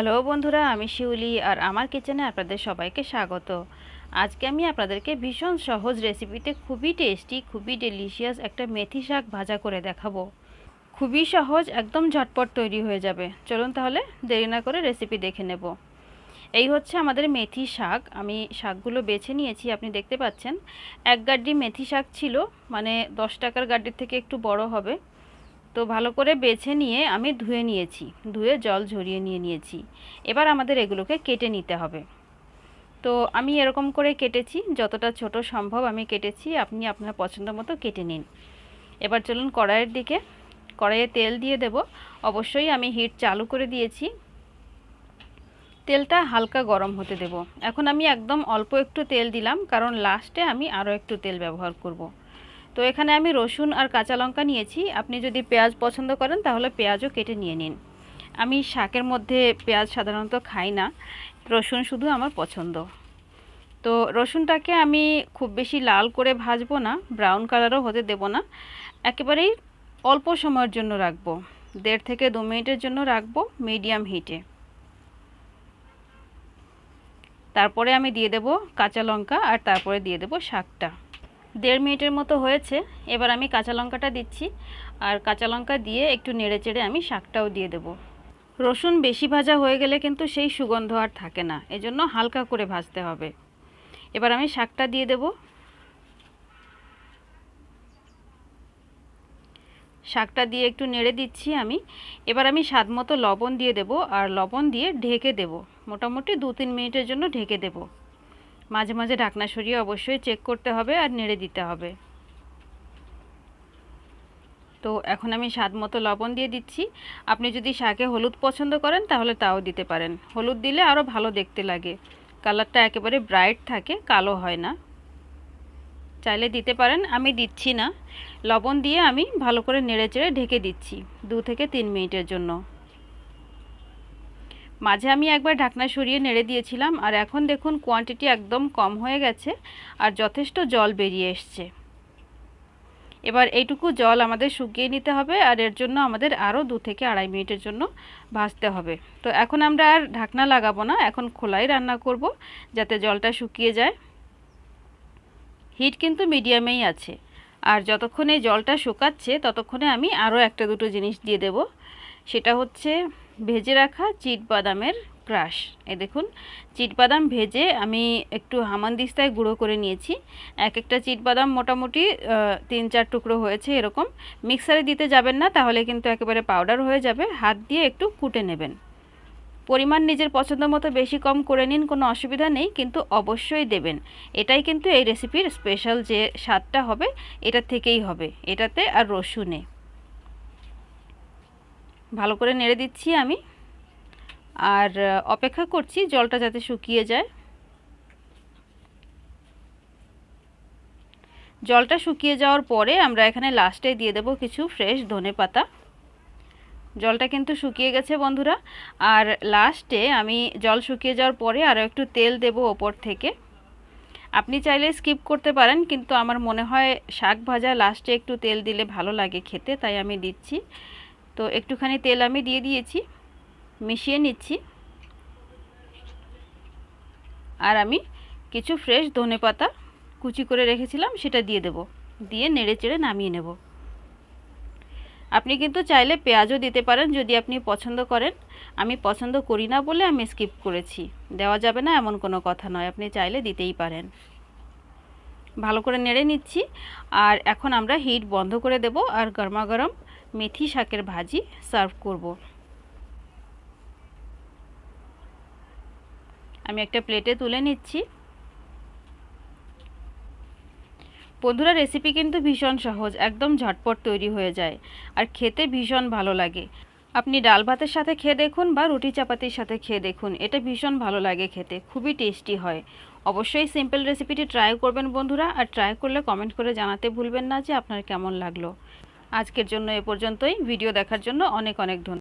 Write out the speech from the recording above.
Hello বন্ধুরা, আমি শিউলি আর আমার কিচেনে আপনাদের সবাইকে স্বাগত। আজকে আমি আপনাদেরকে ভীষণ সহজ রেসিপিতে খুবই টেস্টি, খুবই ডেলিশিয়াস একটা মেথি শাক ভাজা করে দেখাবো। খুবই সহজ, একদম ঝটপট তৈরি হয়ে যাবে। চলুন তাহলে দেরি না করে রেসিপি দেখে নেব। এই হচ্ছে আমাদের মেথি শাক। আমি শাকগুলো বেছে নিয়েছি, আপনি দেখতে পাচ্ছেন। এক গাড্ডি মেথি শাক ছিল মানে দশ টাকার গাড্ডির থেকে একটু বড় হবে। তো ভালো করে বেছে নিয়ে আমি ধুয়ে নিয়েছি। ধুয়ে জল ঝরিয়ে নিয়ে নিয়েছি। এবার আমাদের এগুলোকে কেটে নিতে হবে। তো আমি এরকম করে কেটেছি, যতটা ছোট সম্ভব আমি কেটেছি, আপনি আপনার পছন্দ মতো কেটে নিন। এবার চলুন কড়াইয়ের দিকে। কড়াইয়ে তেল দিয়ে দেব। অবশ্যই আমি হিট চালু করে দিয়েছি। তেলটা হালকা গরম হতে দেব। এখন আমি একদম অল্প একটু তেল দিলাম, কারণ লাস্টে আমি আরও একটু তেল ব্যবহার করব। তো এখানে আমি রসুন আর কাঁচা লঙ্কা নিয়েছি। আপনি যদি পেঁয়াজ পছন্দ করেন, তাহলে পেঁয়াজও কেটে নিয়ে নিন। আমি শাকের মধ্যে পেঁয়াজ সাধারণত খাই না। রসুন শুধু আমার পছন্দ। তো রসুনটাকে আমি খুব বেশি লাল করে ভাজবো না, ব্রাউন কালারও হতে দেব না। একেবারেই অল্প সময়ের জন্য রাখব। দেড় থেকে দু মিনিটের জন্য রাখব মিডিয়াম হিটে। তারপরে আমি দিয়ে দেব কাঁচা লঙ্কা আর তারপরে দিয়ে দেব শাকটা। দেড় মিনিটের মতো হয়েছে, এবার আমি কাঁচা লঙ্কাটা দিচ্ছি। আর কাঁচা লঙ্কা দিয়ে একটু নেড়ে চেড়ে আমি শাকটাও দিয়ে দেব। রসুন বেশি ভাজা হয়ে গেলে কিন্তু সেই সুগন্ধ আর থাকে না, এজন্য হালকা করে ভাজতে হবে। এবার আমি শাকটা দিয়ে দেব। শাকটা দিয়ে একটু নেড়ে দিচ্ছি আমি। এবার আমি স্বাদ মতো লবণ দিয়ে দেব, আর লবণ দিয়ে ঢেকে দেব। মোটামুটি দু তিন মিনিটের জন্য ঢেকে দেবো। মাঝে মাঝে ঢাকনা সরিয়ে অবশ্যই চেক করতে হবে আর নেড়ে দিতে হবে। তো এখন আমি স্বাদ মতো লবণ দিয়ে দিচ্ছি। আপনি যদি শাকে হলুদ পছন্দ করেন তাহলে তাও দিতে পারেন। হলুদ দিলে আরও ভালো দেখতে লাগে। কালারটা একেবারে ব্রাইট থাকে, কালো হয় না। চাইলে দিতে পারেন, আমি দিচ্ছি না। লবণ দিয়ে আমি ভালো করে নেড়ে চেড়ে ঢেকে দিচ্ছি, দু থেকে তিন মিনিটের জন্য। মাঝে আমি একবার ঢাকনা সরিয়ে নেড়ে দিয়েছিলাম, আর এখন দেখুন কোয়ান্টিটি একদম কম হয়ে গেছে আর যথেষ্ট জল বেরিয়ে এসছে। এবার এইটুকু জল আমাদের শুকিয়ে নিতে হবে, আর এর জন্য আমাদের আরও দু থেকে আড়াই মিনিটের জন্য ভাজতে হবে। তো এখন আমরা আর ঢাকনা লাগাবো না, এখন খোলাই রান্না করব যাতে জলটা শুকিয়ে যায়। হিট কিন্তু মিডিয়ামেই আছে, আর যতক্ষণে জলটা শুকাচ্ছে ততক্ষণে আমি আরও একটা দুটো জিনিস দিয়ে দেব। সেটা হচ্ছে ভেজে রাখা চিট বাদামের ক্রাশ। এ দেখুন চিট বাদাম ভেজে আমি একটু হামানদিস্তায় গুঁড়ো করে নিয়েছি। এক একটা চিট বাদাম মোটামুটি তিন চার টুকরো হয়েছে এরকম। মিক্সারে দিতে যাবেন না, তাহলে কিন্তু একেবারে পাউডার হয়ে যাবে। হাত দিয়ে একটু কুটে নেবেন। পরিমাণ নিজের পছন্দ মতো বেশি কম করে নিন, কোনো অসুবিধা নেই, কিন্তু অবশ্যই দেবেন। এটাই কিন্তু এই রেসিপির স্পেশাল যে স্বাদটা হবে, এটা থেকেই হবে। এটাতে আর রসুনে। ভালো করে নেড়ে দিচ্ছি আমি। আর অপেক্ষা করছি জলটা যাতে শুকিয়ে যায়। জলটা শুকিয়ে যাওয়ার পরে আমরা এখানে লাস্টে দিয়ে দেব কিছু ফ্রেশ ধনে পাতা। জলটা কিন্তু শুকিয়ে গেছে বন্ধুরা। আর লাস্টে আমি জল শুকিয়ে যাওয়ার পরে আরও একটু তেল দেব ওপর থেকে। আপনি চাইলে স্কিপ করতে পারেন, কিন্তু আমার মনে হয় শাক ভাজা লাস্টে একটু তেল দিলে ভালো লাগে খেতে, তাই আমি দিচ্ছি। তো একটুখানি তেল আমি দিয়ে দিয়েছি, মিশিয়ে নিচ্ছি। আর আমি কিছু ফ্রেশ ধনে পাতা কুচি করে রেখেছিলাম, সেটা দিয়ে দেব। দিয়ে নেড়ে চেড়ে নামিয়ে নেব। আপনি কিন্তু চাইলে পেঁয়াজও দিতে পারেন যদি আপনি পছন্দ করেন। আমি পছন্দ করি না বলে আমি স্কিপ করেছি। দেওয়া যাবে না এমন কোনো কথা নয়, আপনি চাইলে দিতেই পারেন। ভালো করে নেড়ে নিচ্ছি। আর এখন আমরা হিট বন্ধ করে দেব। আর গরমা গরম মেথি শাকের ভাজি সার্ভ করব। আমি একটা প্লেটে তুলে নিচ্ছি। বন্ধুরা রেসিপি কিন্তু ভীষণ সহজ, একদম ঝটপট তৈরি হয়ে যায় আর খেতে ভীষণ ভালো লাগে। আপনি ডাল ভাতের সাথে খেয়ে দেখুন বা রুটি চাপাতির সাথে খেয়ে দেখুন, এটা ভীষণ ভালো লাগে খেতে, খুবই টেস্টি হয়। অবশ্যই সিম্পল রেসিপিটি ট্রাই করবেন বন্ধুরা, আর ট্রাই করলে কমেন্ট করে জানাতে ভুলবেন না যে আপনার কেমন লাগল। আজকের জন্য এ পর্যন্তই। ভিডিও দেখার জন্য অনেক অনেক ধন্যবাদ।